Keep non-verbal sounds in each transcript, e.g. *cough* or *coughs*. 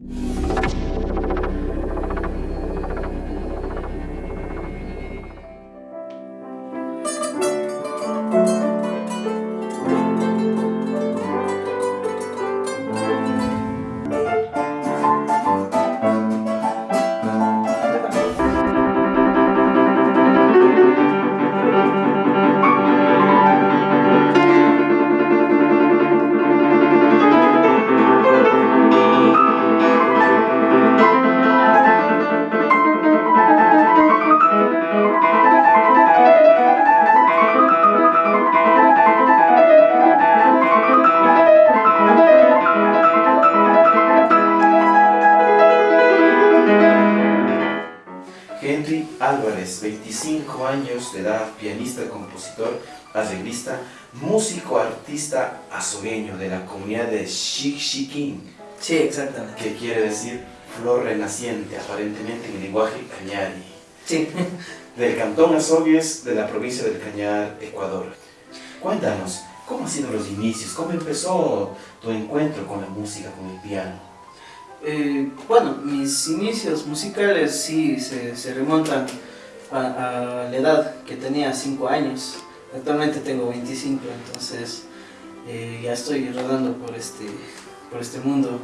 Henry años de edad, pianista, compositor, arreglista, músico, artista azogueño de la comunidad de Xixiquín, Sí, exactamente. que quiere decir flor renaciente, aparentemente en el lenguaje cañari, Sí. del cantón Azogues de la provincia del Cañar, Ecuador. Cuéntanos, ¿cómo han sido los inicios? ¿Cómo empezó tu encuentro con la música, con el piano? Eh, bueno, mis inicios musicales sí se, se remontan a, la edad que tenía 5 años. Actualmente tengo 25, entonces eh, ya estoy rodando por este, por este mundo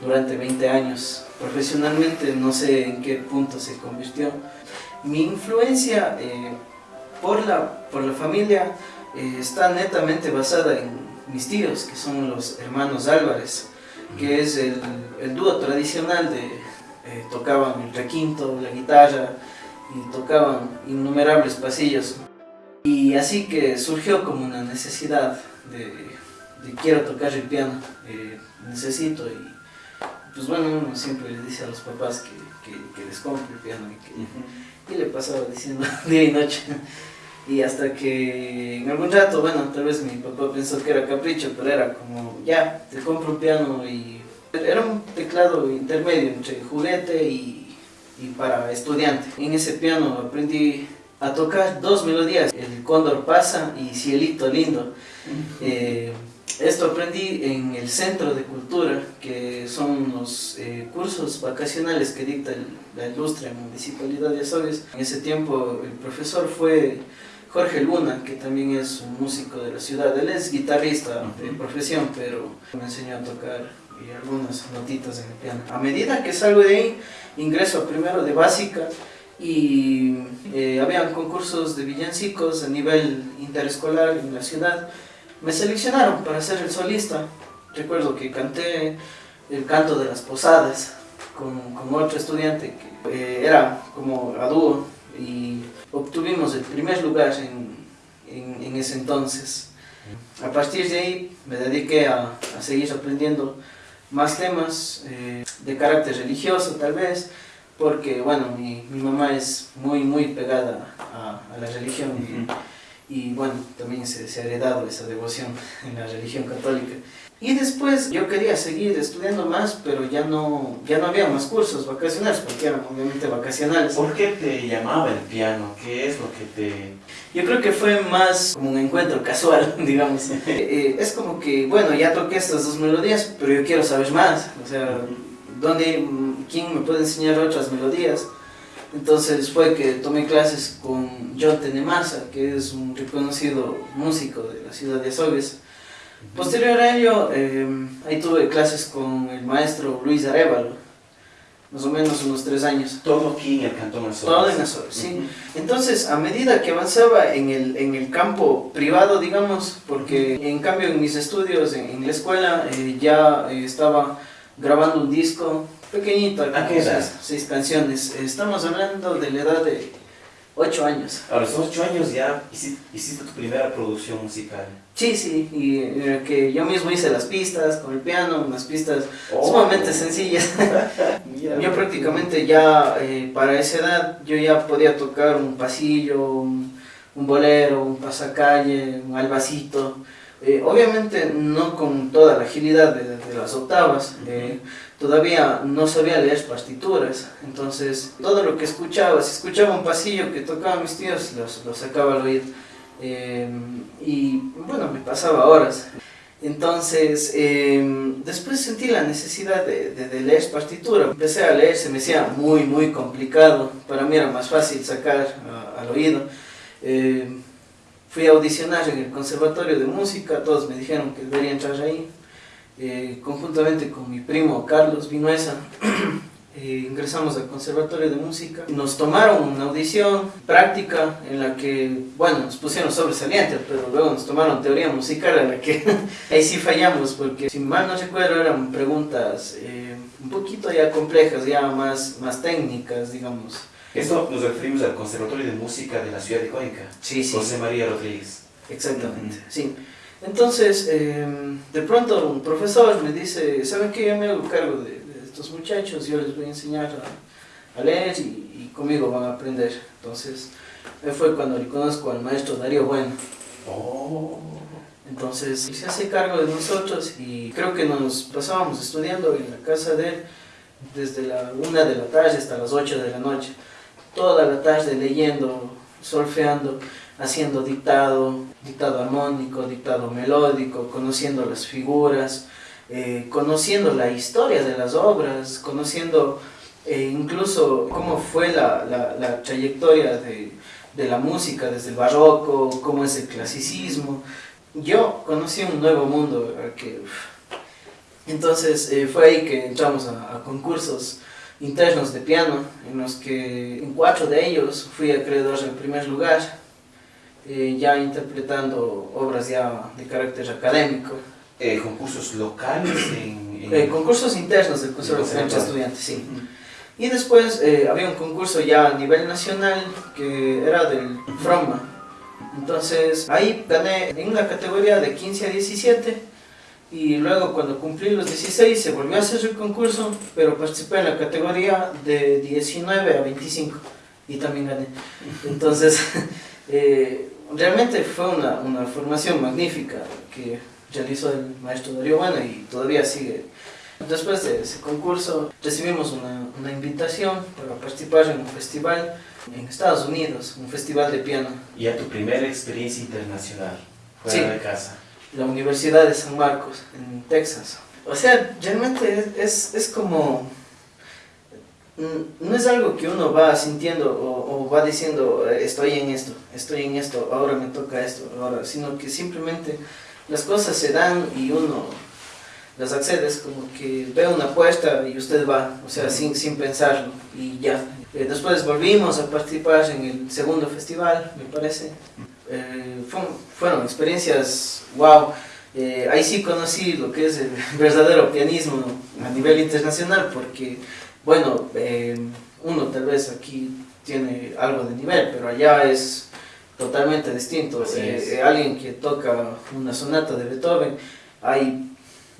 durante 20 años. Profesionalmente no sé en qué punto se convirtió. Mi influencia eh, por, la, por la familia eh, está netamente basada en mis tíos, que son los hermanos Álvarez que es el, el dúo tradicional de eh, tocaban el requinto, la guitarra y tocaban innumerables pasillos. Y así que surgió como una necesidad de, de quiero tocar el piano, eh, necesito y pues bueno uno siempre le dice a los papás que, que, que les compre el piano y, que, y le pasaba diciendo *laughs* día y noche. Y hasta que en algún rato, bueno, tal vez mi papá pensó que era capricho, pero era como, ya, te compro un piano y era un teclado intermedio entre juguete y, y para estudiante. En ese piano aprendí a tocar dos melodías, el cóndor pasa y cielito lindo. Eh, esto aprendí en el Centro de Cultura, que son los eh, cursos vacacionales que dicta el, la ilustre Municipalidad de Azogues. En ese tiempo el profesor fue Jorge Luna, que también es un músico de la ciudad. Él es guitarrista de profesión, pero me enseñó a tocar y algunas notitas en el piano. A medida que salgo de ahí, ingreso primero de básica y eh, habían concursos de villancicos a nivel interescolar en la ciudad. Me seleccionaron para ser el solista. Recuerdo que canté el canto de las posadas con, con otro estudiante que eh, era como a dúo y obtuvimos el primer lugar en, en, en ese entonces. A partir de ahí me dediqué a, a seguir aprendiendo más temas eh, de carácter religioso tal vez, porque bueno, mi, mi mamá es muy muy pegada a, a la religión y, y, bueno, también se, se ha heredado esa devoción *laughs* en la religión católica. Y después yo quería seguir estudiando más, pero ya no, ya no había más cursos vacacionales, porque eran obviamente vacacionales. ¿Por qué te llamaba el piano? ¿Qué es lo que te...? Yo creo que fue más como un encuentro casual, *laughs* digamos. Eh, es como que, bueno, ya toqué estas dos melodías, pero yo quiero saber más. O sea, ¿dónde, ¿quién me puede enseñar otras melodías? Entonces fue que tomé clases con John Tenemasa, que es un reconocido músico de la ciudad de Azogues. Posterior a ello, eh, ahí tuve clases con el maestro Luis Arevalo, más o menos unos tres años. Todo aquí en el Cantón Azogues. Todo en Azogues, sí. Entonces, a medida que avanzaba en el, en el campo privado, digamos, porque en cambio en mis estudios, en, en la escuela, eh, ya eh, estaba grabando un disco pequeñito, ¿A qué edad? seis, seis canciones. Estamos hablando de la edad de ocho años. A los 8 años ya hiciste, hiciste tu primera producción musical. Sí, sí, y eh, que yo mismo hice las pistas con el piano, unas pistas Oh. sumamente sencillas. *laughs* *laughs* Yo prácticamente ya eh, para esa edad yo ya podía tocar un pasillo, un, un bolero, un pasacalle, un albacito. Eh, obviamente no con toda la agilidad de, de las octavas, eh, todavía no sabía leer partituras, entonces todo lo que escuchaba, si escuchaba un pasillo que tocaban mis tíos, los- lo sacaba al oído. Eh, y bueno, me pasaba horas. Entonces, después sentí la necesidad de, de, leer partitura. Empecé a leer, se me hacía muy, muy complicado. Para mí era más fácil sacar al oído. Fui a audicionar en el Conservatorio de Música, todos me dijeron que debería entrar ahí. Eh, conjuntamente con mi primo Carlos Vinuesa, *clears throat* eh, ingresamos al Conservatorio de Música. Nos tomaron una audición práctica en la que, bueno, nos pusieron sobresaliente, pero luego nos tomaron teoría musical en la que *laughs* ahí sí fallamos, porque si mal no recuerdo eran preguntas eh, un poquito ya complejas, ya más, más técnicas, digamos. Esto nos referimos al Conservatorio de Música de la ciudad de Cuenca. Sí, sí. José María Rodríguez. Exactamente, sí. Entonces, em, de pronto un profesor me dice, ¿saben qué? Yo me hago cargo de estos muchachos, yo les voy a enseñar a, leer y, conmigo van a aprender. Entonces, fue cuando le conozco al maestro Darío Bueno. Oh. Entonces, se hace cargo de nosotros y creo que nos pasábamos estudiando en la casa de él desde la una de la tarde hasta las 8 de la noche. Toda la tarde leyendo, solfeando, haciendo dictado, dictado armónico, dictado melódico, conociendo las figuras, eh, conociendo la historia de las obras, conociendo eh, incluso cómo fue la, trayectoria de, de, la música desde el barroco, cómo es el clasicismo. Yo conocí un nuevo mundo. Que, entonces eh, fue ahí que entramos a, concursos internos de piano, en los que en cuatro de ellos fui acreedor en primer lugar, ya interpretando obras ya de carácter académico. Eh, concursos locales en, eh, concursos internos del curso de estudiantes, sí. Y después eh, había un concurso ya a nivel nacional que era del FROMA. Entonces ahí gané en la categoría de 15 a 17 y luego cuando cumplí los 16 se volvió a hacer el concurso, pero participé en la categoría de 19 a 25 y también gané. Entonces *laughs* realmente fue una, una formación magnífica que realizó el maestro Darío Bueno y todavía sigue. Después de ese concurso recibimos una, una invitación para participar en un festival en Estados Unidos, un festival de piano. ¿Y a tu primera experiencia internacional fuera de casa? La Universidad de San Marcos, en Texas. O sea, realmente es, es, como... Mm, no es algo que uno va sintiendo o, o, va diciendo, estoy en esto, estoy en esto, ahora me toca esto, ahora, sino que simplemente las cosas se dan y uno las accedes como que ve una apuesta y usted va, o sea, sin, sin pensarlo y ya. Eh, después volvimos a participar en el segundo festival, me parece. Eh, fueron experiencias wow. Eh, ahí sí conocí lo que es el *laughs* verdadero pianismo a nivel internacional porque, bueno, uno tal vez aquí tiene algo de nivel, pero allá es totalmente distinto. Eh, eh, alguien que toca una sonata de Beethoven, hay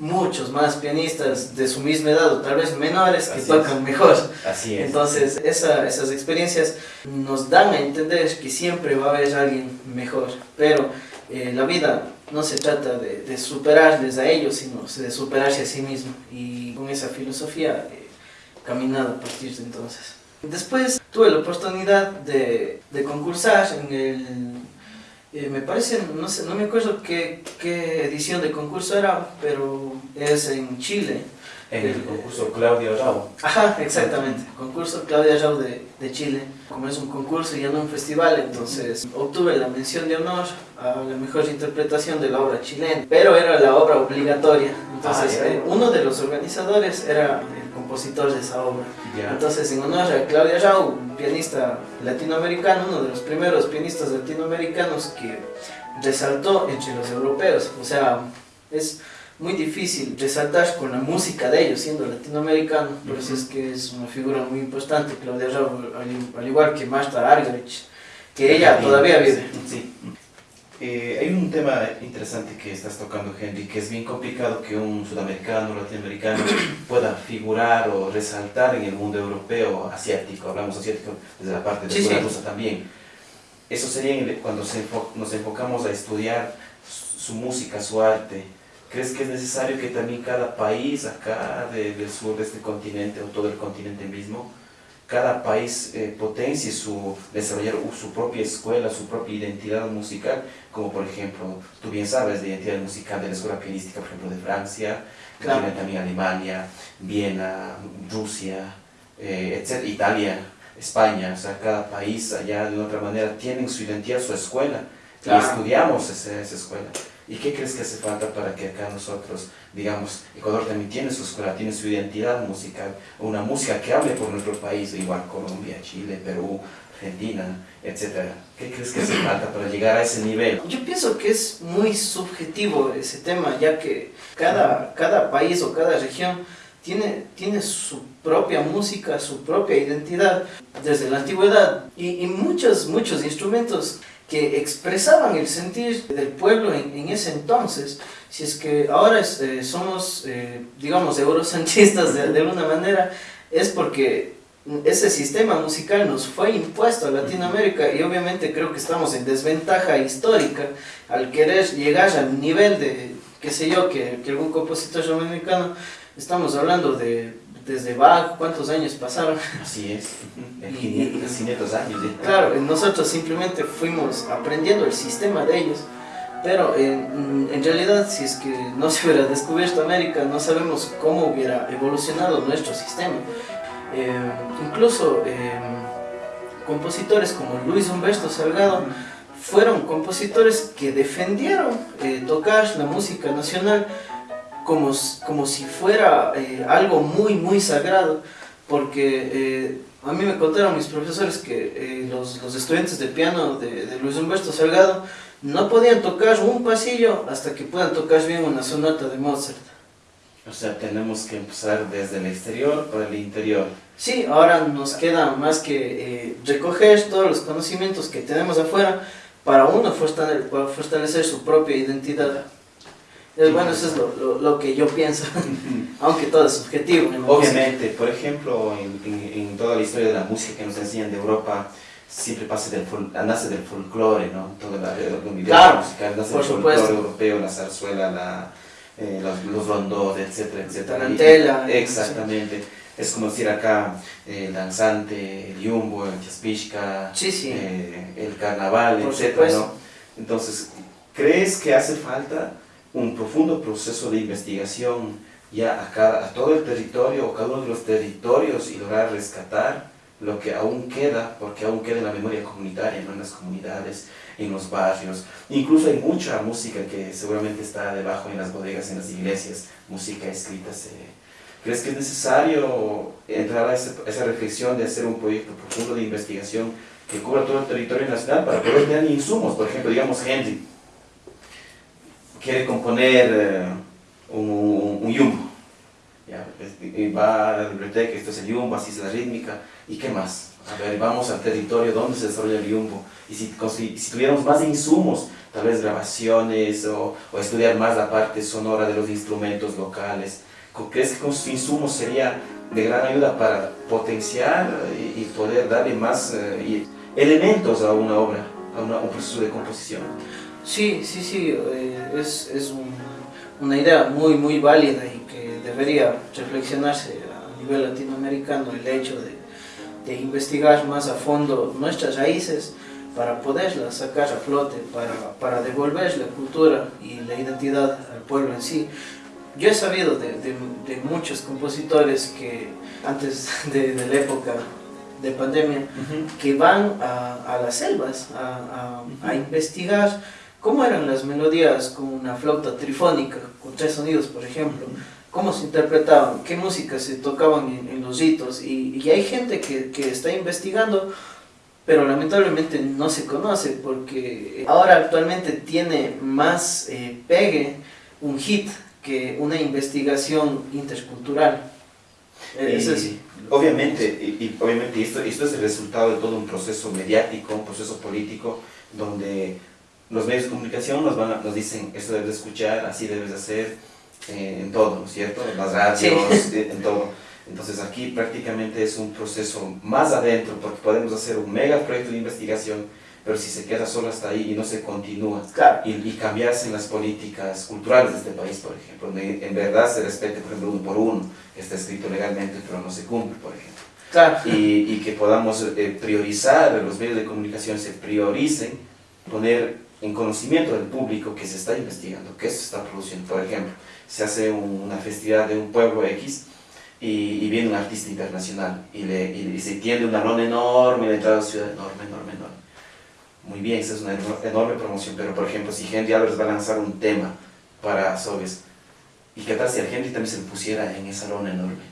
muchos más pianistas de su misma edad o tal vez menores que tocan mejor. Así es. Entonces esas experiencias nos dan a entender que siempre va a haber alguien mejor, pero eh, la vida no se trata de, superarles a ellos, sino de superarse a sí mismo y con esa filosofía he caminado a partir de entonces. Después tuve la oportunidad de, de concursar en el, eh, me parece, no sé, no me acuerdo qué, qué edición de concurso era, pero es en Chile. En el concurso Claudia Rau. Ajá, exactamente, concurso Claudia Rau de, de, Chile. Como es un concurso y no un festival, entonces obtuve la mención de honor a la mejor interpretación de la obra chilena, pero era la obra obligatoria. Entonces, ah, eh, uno de los organizadores era el compositor de esa obra. Entonces, en honor a Claudia Rau, pianista latinoamericano, uno de los primeros pianistas latinoamericanos que resaltó entre los europeos. O sea, es muy difícil resaltar con la música de ellos, siendo latinoamericano, por eso es que es una figura muy importante, Claudia Rau, al, igual que Marta Argerich, que ella todavía vive. Sí. Eh, hay un tema interesante que estás tocando, Henry, que es bien complicado que un sudamericano latinoamericano *coughs* pueda figurar o resaltar en el mundo europeo, asiático, hablamos asiático desde la parte de la rusa también. Eso sería cuando nos enfocamos a estudiar su música, su arte, ¿Crees que es necesario que también cada país acá del sur de este continente o todo el continente mismo cada país eh, potencie su, desarrollar su propia escuela, su propia identidad musical, como por ejemplo, tú bien sabes, la identidad musical de la escuela pianística, por ejemplo, de Francia, tiene también Alemania, Viena, Rusia, eh, etc., Italia, España, o sea, cada país allá de otra manera tienen su identidad, su escuela, y estudiamos esa, esa escuela. ¿Y qué crees que hace falta para que acá nosotros, digamos, Ecuador también tiene su escuela, tiene su identidad musical, una música que hable por nuestro país, igual Colombia, Chile, Perú, Argentina, etcétera? ¿Qué crees que hace *clears throat* falta para llegar a ese nivel? Yo pienso que es muy subjetivo ese tema, ya que cada, cada país o cada región tiene, tiene su propia música, su propia identidad desde la antigüedad y, y muchos, muchos instrumentos que expresaban el sentir del pueblo en, ese entonces. Si es que ahora eh, somos, eh, digamos, eurocentristas de, de, alguna manera, es porque ese sistema musical nos fue impuesto a Latinoamérica y obviamente creo que estamos en desventaja histórica al querer llegar al nivel de, qué sé yo, que, que algún compositor americano, estamos hablando de desde Bach, ¿cuántos años pasaron? Así es, *laughs* 500, años. Claro, nosotros simplemente fuimos aprendiendo el sistema de ellos, pero en, en, realidad si es que no se hubiera descubierto América, no sabemos cómo hubiera evolucionado nuestro sistema. Eh, incluso eh, compositores como Luis Humberto Salgado fueron compositores que defendieron eh, tocar la música nacional como, como si fuera eh, algo muy, muy sagrado, porque eh, a mí me contaron mis profesores que eh, los, los, estudiantes de piano de, de, Luis Humberto Salgado no podían tocar un pasillo hasta que puedan tocar bien una sonata de Mozart. O sea, tenemos que empezar desde el exterior para el interior. Sí, ahora nos queda más que recoger todos los conocimientos que tenemos afuera para uno fortalecer su propia identidad. Bueno, eso es lo, lo, que yo pienso, *laughs* aunque todo es subjetivo. Obviamente, por ejemplo, en, en, toda la historia de la música que nos enseñan de Europa, siempre pasa del nace del folclore, ¿no? Toda la, la claro, musical nace del folclore europeo, la zarzuela, la, eh, los, los rondos, etcétera, etcétera. Tarantela. exactamente. Es como decir acá eh, el danzante, el yumbo, el chaspishka, sí, sí. Eh, el carnaval, etcétera, ¿no? Entonces, ¿crees que hace falta un profundo proceso de investigación ya a, cada, a todo el territorio o cada uno de los territorios y lograr rescatar lo que aún queda, porque aún queda en la memoria comunitaria, ¿no? en las comunidades, en los barrios. Incluso hay mucha música que seguramente está debajo en las bodegas, en las iglesias, música escrita. Se... ¿Crees que es necesario entrar a esa, reflexión de hacer un proyecto profundo de investigación que cubra todo el territorio nacional para poder tener insumos? Por ejemplo, digamos Henry, quiere componer eh, un, un, yumbo. ¿ya? Y va a la biblioteca, esto es el yumbo, así es la rítmica, ¿y qué más? A ver, vamos al territorio donde se desarrolla el yumbo. Y si, si tuviéramos más insumos, tal vez grabaciones o, o, estudiar más la parte sonora de los instrumentos locales, ¿crees que con sus insumos sería de gran ayuda para potenciar y, y poder darle más eh, elementos a una obra, a, una, a un proceso de composición? Sí, sí, sí, eh, es, es un, una idea muy, muy válida y que debería reflexionarse a nivel latinoamericano el hecho de, de investigar más a fondo nuestras raíces para poderlas sacar a flote, para, para devolver la cultura y la identidad al pueblo en sí. Yo he sabido de, de, de muchos compositores que antes *laughs* de, de la época de pandemia, uh -huh. que van a, a, las selvas a, a, uh -huh. a investigar cómo eran las melodías con una flauta trifónica, con tres sonidos, por ejemplo, cómo se interpretaban, qué música se tocaban en, en los ritos, y, y, hay gente que, que está investigando, pero lamentablemente no se conoce, porque ahora actualmente tiene más eh, pegue un hit que una investigación intercultural. Eh, es así. Obviamente, y, y, obviamente esto, esto es el resultado de todo un proceso mediático, un proceso político, donde los medios de comunicación nos, van a, nos dicen, esto debes de escuchar, así debes de hacer, eh, en todo, ¿no es cierto? En las radios, sí. *laughs* Eh, en todo. Entonces aquí prácticamente es un proceso más adentro, porque podemos hacer un mega proyecto de investigación, pero si se queda solo hasta ahí y no se continúa, claro. y, y, cambiarse en las políticas culturales de este país, por ejemplo, donde en verdad se respete, por ejemplo, uno por uno, que está escrito legalmente, pero no se cumple, por ejemplo. y, y, que podamos eh, priorizar, los medios de comunicación se prioricen, poner en conocimiento del público que se está investigando, que se está produciendo. Por ejemplo, se hace una festividad de un pueblo X y, viene un artista internacional y, le, y, se tiende un alón enorme de entrada a la ciudad, enorme, enorme, enorme. Muy bien, esa es una enorme promoción, pero por ejemplo, si Henry Álvarez va a lanzar un tema para Sobes, y qué tal si Henry también se pusiera en esa lona enorme.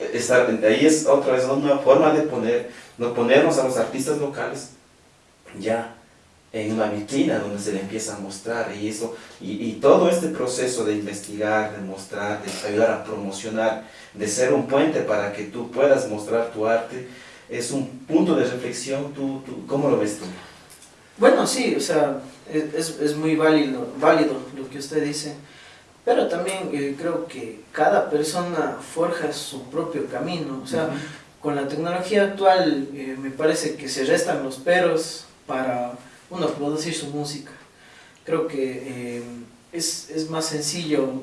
*laughs* ahí es otra vez una forma de poner, no ponernos a los artistas locales ya en una vitrina donde se le empieza a mostrar y eso y, y, todo este proceso de investigar, de mostrar, de ayudar a promocionar, de ser un puente para que tú puedas mostrar tu arte, es un punto de reflexión, ¿tú, tú cómo lo ves tú? Bueno, sí, o sea, es, es muy válido, válido lo que usted dice, pero también eh, creo que cada persona forja su propio camino, o sea, con la tecnología actual eh, me parece que se restan los peros para uno producir su música. Creo que eh, es, es, más sencillo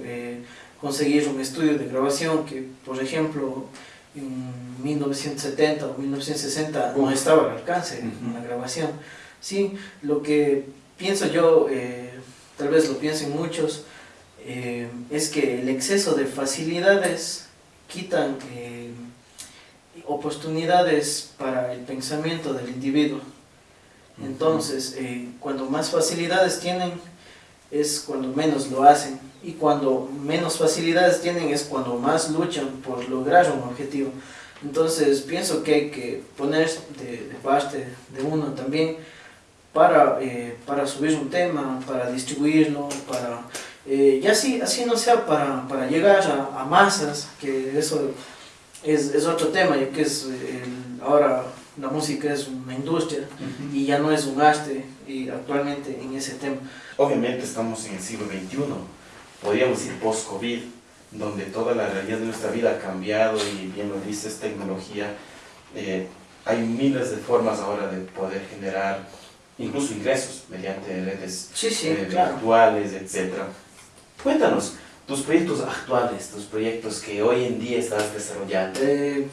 conseguir un estudio de grabación que, por ejemplo, en 1970 o 1960 no estaba al alcance uh la grabación. Sí, lo que pienso yo, tal vez lo piensen muchos, eh, es que el exceso de facilidades quitan eh, oportunidades para el pensamiento del individuo. Entonces, eh, cuando más facilidades tienen, es cuando menos lo hacen. Y cuando menos facilidades tienen, es cuando más luchan por lograr un objetivo. Entonces, pienso que hay que poner de, parte de uno también para, para subir un tema, para distribuirlo, para eh, y así, así no sea para, para llegar a, masas, que eso es, es, otro tema, ya que es ahora la música es una industria y ya no es un arte y actualmente en ese tema. Obviamente estamos en el siglo XXI, podríamos decir post-COVID, donde toda la realidad de nuestra vida ha cambiado y bien lo dices, tecnología. Eh, hay miles de formas ahora de poder generar incluso ingresos mediante redes sí, sí, eh, virtuales, etcétera. Cuéntanos tus proyectos actuales, tus proyectos que hoy en día estás desarrollando. Eh,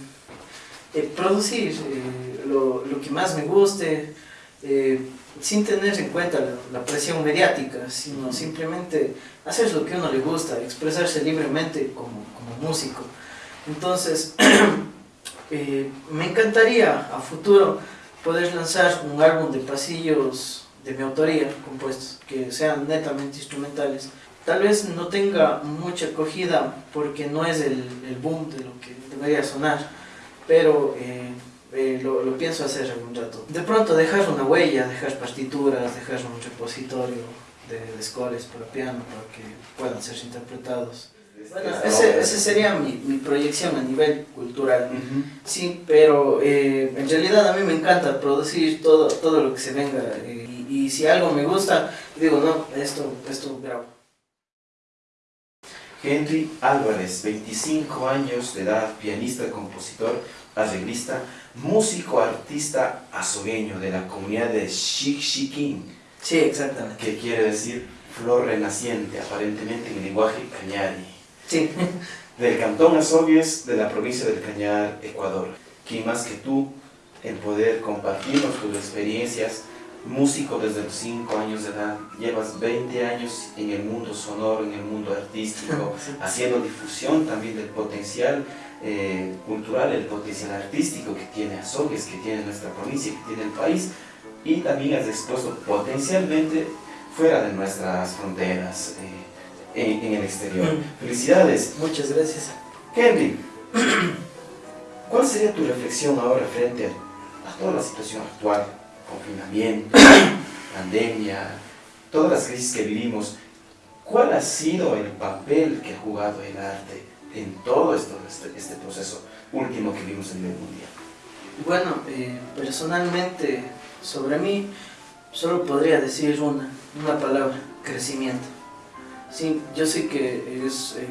eh, producir lo, lo, que más me guste, sin tener en cuenta la, presión mediática, sino simplemente hacer lo que a uno le gusta, expresarse libremente como, como músico. Entonces, *clears throat* me encantaría a futuro poder lanzar un álbum de pasillos de mi autoría compuestos, que sean netamente instrumentales, tal vez no tenga mucha acogida porque no es el, el boom de lo que debería sonar, pero eh, eh, lo, lo, pienso hacer algún rato. De pronto dejar una huella, dejar partituras, dejar un repositorio de, de scores para piano para que puedan ser interpretados. Bueno, ese, ese sería mi, mi, proyección a nivel cultural, sí, pero eh, en realidad a mí me encanta producir todo, todo lo que se venga y, y si algo me gusta, digo, no, esto, esto grabo. Henry Álvarez, 25 años de edad, pianista, compositor, arreglista, músico, artista azogueño de la comunidad de Xixiquín. Sí, exactamente. Que quiere decir flor renaciente, aparentemente en el lenguaje cañari. Sí. *laughs* Del cantón Azogues de la provincia del Cañar, Ecuador. ¿Quién más que tú en poder compartirnos tus experiencias músico desde los 5 años de edad, llevas 20 años en el mundo sonoro, en el mundo artístico, *laughs* haciendo difusión también del potencial eh, cultural, el potencial artístico que tiene Azogues, que tiene nuestra provincia, que tiene el país, y también has expuesto potencialmente fuera de nuestras fronteras, eh, en, en, el exterior. Mm. Felicidades. Muchas gracias. Henry, *clears throat* ¿cuál sería tu reflexión ahora frente a toda la situación actual? Confinamiento, *coughs* pandemia, todas las crisis que vivimos, ¿cuál ha sido el papel que ha jugado el arte en todo este, este proceso último que vimos en el mundial? Bueno, eh, personalmente, sobre mí, solo podría decir una, una palabra, crecimiento. Sí, yo sé que es, eh,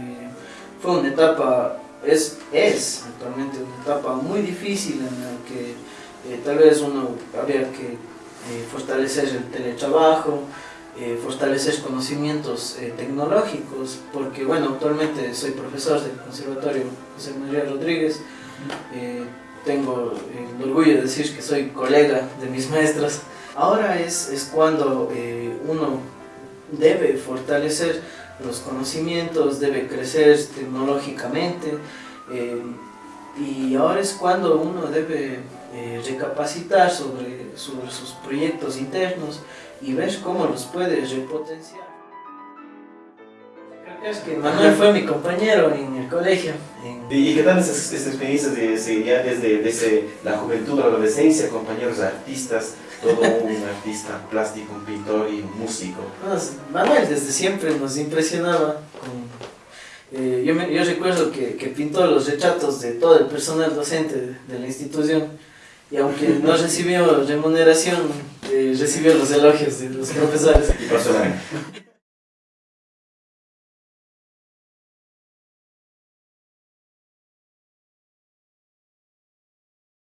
fue una etapa, es, es actualmente una etapa muy difícil en la que eh, tal vez uno habría que eh, fortalecer el teletrabajo, eh, fortalecer conocimientos tecnológicos, porque bueno, actualmente soy profesor del Conservatorio José María Rodríguez tengo el orgullo de decir que soy colega de mis maestros. Ahora es, es cuando uno debe fortalecer los conocimientos, debe crecer tecnológicamente y ahora es cuando uno debe eh, recapacitar sobre, sobre sus proyectos internos y ver cómo los puede repotenciar. Es que Manuel fue mi compañero en el colegio. ¿Y qué tal esas, experiencias de, ya desde, desde, la juventud, la adolescencia, compañeros artistas, todo un *laughs* artista plástico, un pintor y un músico? Manuel desde siempre nos impresionaba. Eh, yo, yo, recuerdo que, que, pintó los retratos de todo el personal docente de, la institución y aunque no *laughs* recibió remuneración, eh, recibió los elogios de los profesores. Y